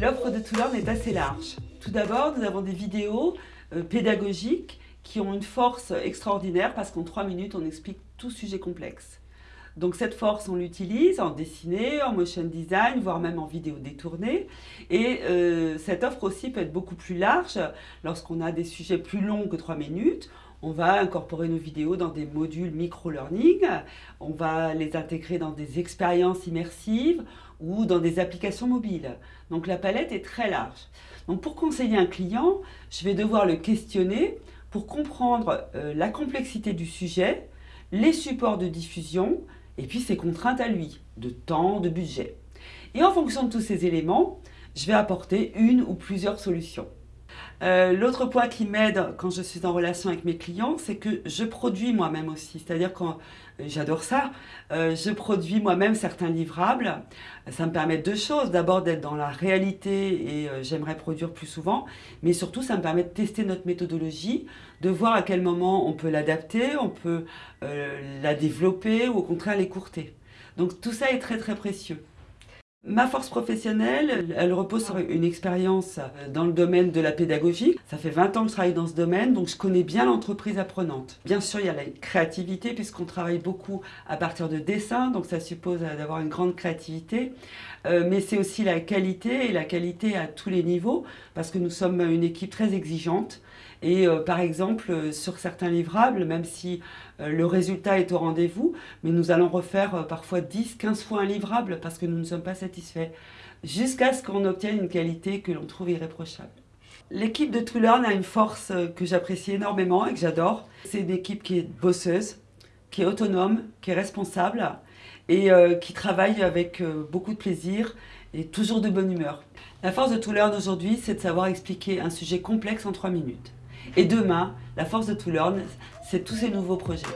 L'offre de Toulon est assez large. Tout d'abord, nous avons des vidéos euh, pédagogiques qui ont une force extraordinaire parce qu'en trois minutes, on explique tout sujet complexe. Donc cette force, on l'utilise en dessiné, en motion design, voire même en vidéo détournée. Et euh, cette offre aussi peut être beaucoup plus large lorsqu'on a des sujets plus longs que 3 minutes. On va incorporer nos vidéos dans des modules micro-learning, on va les intégrer dans des expériences immersives ou dans des applications mobiles. Donc la palette est très large. Donc pour conseiller un client, je vais devoir le questionner pour comprendre euh, la complexité du sujet, les supports de diffusion, et puis ses contraintes à lui, de temps, de budget. Et en fonction de tous ces éléments, je vais apporter une ou plusieurs solutions. Euh, l'autre point qui m'aide quand je suis en relation avec mes clients, c'est que je produis moi-même aussi. C'est-à-dire que euh, j'adore ça, euh, je produis moi-même certains livrables. Ça me permet deux choses. D'abord d'être dans la réalité et j'aimerais produire plus souvent. Mais surtout, ça me permet de tester notre méthodologie, de voir à quel moment on peut l'adapter, on peut la développer ou au contraire l'écourter. Donc tout ça est très très précieux. Ma force professionnelle, elle repose sur une expérience dans le domaine de la pédagogie. Ça fait 20 ans que je travaille dans ce domaine, donc je connais bien l'entreprise apprenante. Bien sûr, il y a la créativité, puisqu'on travaille beaucoup à partir de dessins, donc ça suppose d'avoir une grande créativité. Euh, mais c'est aussi la qualité, et la qualité à tous les niveaux, parce que nous sommes une équipe très exigeante. Et euh, par exemple, euh, sur certains livrables, même si euh, le résultat est au rendez-vous, mais nous allons refaire parfois 10, 15 fois un livrable parce que nous ne sommes pas satisfaits, jusqu'à ce qu'on obtienne une qualité que l'on trouve irréprochable. L'équipe de Toulon a une force que j'apprécie énormément et que j'adore. C'est une équipe qui est bosseuse, qui est autonome, qui est responsable et qui travaille avec beaucoup de plaisir et toujours de bonne humeur. La force de Toulon aujourd'hui, c'est de savoir expliquer un sujet complexe en 3 minutes. Et demain, la force de Toulon, c'est tous ces nouveaux projets.